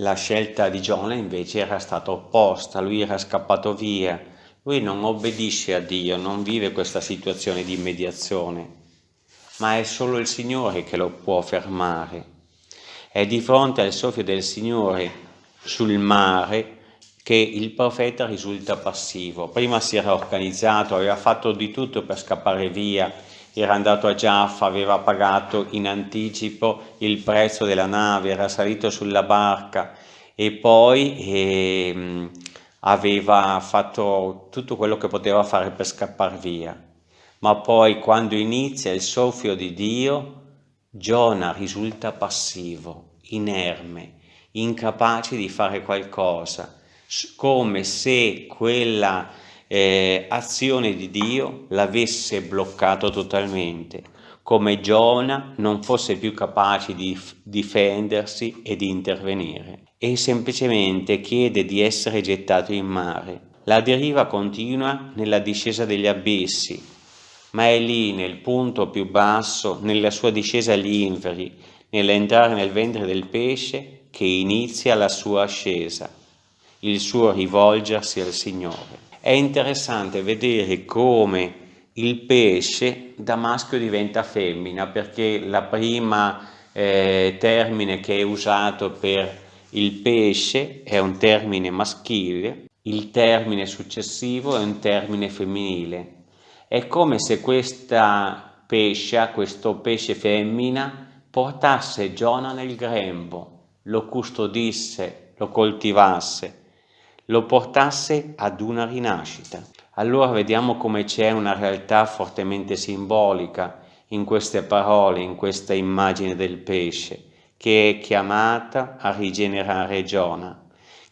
La scelta di Giona invece era stata opposta, lui era scappato via, lui non obbedisce a Dio, non vive questa situazione di mediazione, ma è solo il Signore che lo può fermare. È di fronte al soffio del Signore sul mare che il profeta risulta passivo. Prima si era organizzato, aveva fatto di tutto per scappare via, era andato a Giaffa, aveva pagato in anticipo il prezzo della nave, era salito sulla barca e poi eh, aveva fatto tutto quello che poteva fare per scappare via. Ma poi quando inizia il soffio di Dio, Giona risulta passivo, inerme, incapace di fare qualcosa, come se quella eh, azione di Dio l'avesse bloccato totalmente, come Giona non fosse più capace di difendersi e di intervenire, e semplicemente chiede di essere gettato in mare. La deriva continua nella discesa degli abissi, ma è lì nel punto più basso, nella sua discesa agli inferi, nell'entrare nel ventre del pesce, che inizia la sua ascesa, il suo rivolgersi al Signore. È interessante vedere come il pesce da maschio diventa femmina perché la prima eh, termine che è usato per il pesce è un termine maschile, il termine successivo è un termine femminile. È come se questa pescia, questo pesce femmina, portasse Giona nel grembo, lo custodisse, lo coltivasse lo portasse ad una rinascita. Allora vediamo come c'è una realtà fortemente simbolica in queste parole, in questa immagine del pesce, che è chiamata a rigenerare Giona,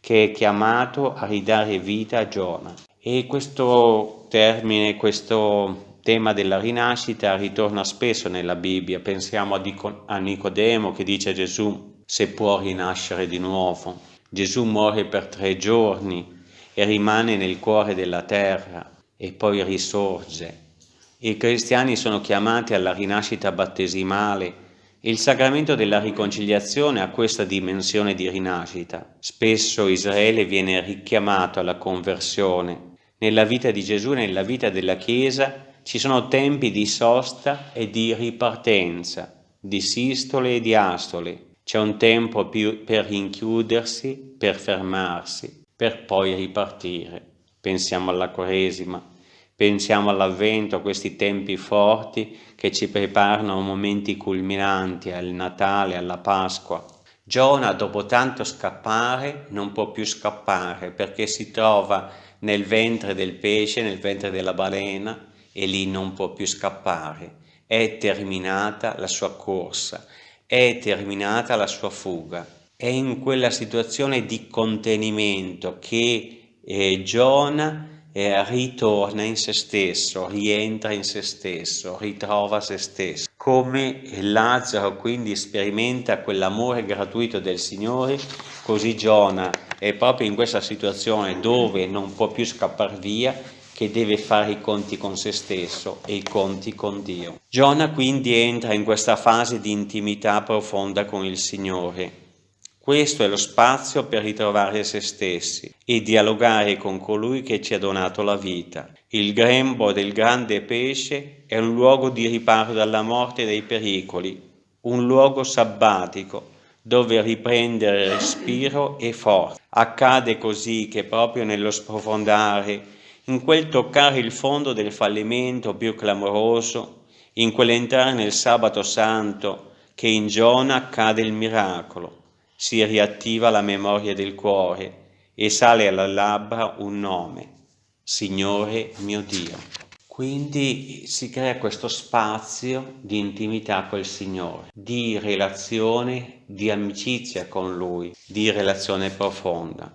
che è chiamato a ridare vita a Giona. E questo termine, questo tema della rinascita ritorna spesso nella Bibbia. Pensiamo a Nicodemo che dice a Gesù se può rinascere di nuovo. Gesù muore per tre giorni e rimane nel cuore della terra e poi risorge. I cristiani sono chiamati alla rinascita battesimale. Il sacramento della riconciliazione ha questa dimensione di rinascita. Spesso Israele viene richiamato alla conversione. Nella vita di Gesù, nella vita della Chiesa, ci sono tempi di sosta e di ripartenza, di sistole e di astole, c'è un tempo per rinchiudersi, per fermarsi, per poi ripartire. Pensiamo alla Quaresima, pensiamo all'Avvento, a questi tempi forti che ci preparano a momenti culminanti, al Natale, alla Pasqua. Giona, dopo tanto scappare, non può più scappare perché si trova nel ventre del pesce, nel ventre della balena e lì non può più scappare. È terminata la sua corsa è terminata la sua fuga. È in quella situazione di contenimento che eh, Giona eh, ritorna in se stesso, rientra in se stesso, ritrova se stesso. Come Lazzaro quindi sperimenta quell'amore gratuito del Signore, così Giona è proprio in questa situazione dove non può più scappare via che deve fare i conti con se stesso e i conti con Dio. Giona quindi entra in questa fase di intimità profonda con il Signore. Questo è lo spazio per ritrovare se stessi e dialogare con colui che ci ha donato la vita. Il grembo del grande pesce è un luogo di riparo dalla morte e dai pericoli, un luogo sabbatico dove riprendere respiro e forza. Accade così che proprio nello sprofondare in quel toccare il fondo del fallimento più clamoroso, in quell'entrare nel sabato santo che in Giona accade il miracolo, si riattiva la memoria del cuore e sale alla labbra un nome, Signore mio Dio. Quindi si crea questo spazio di intimità col Signore, di relazione, di amicizia con Lui, di relazione profonda.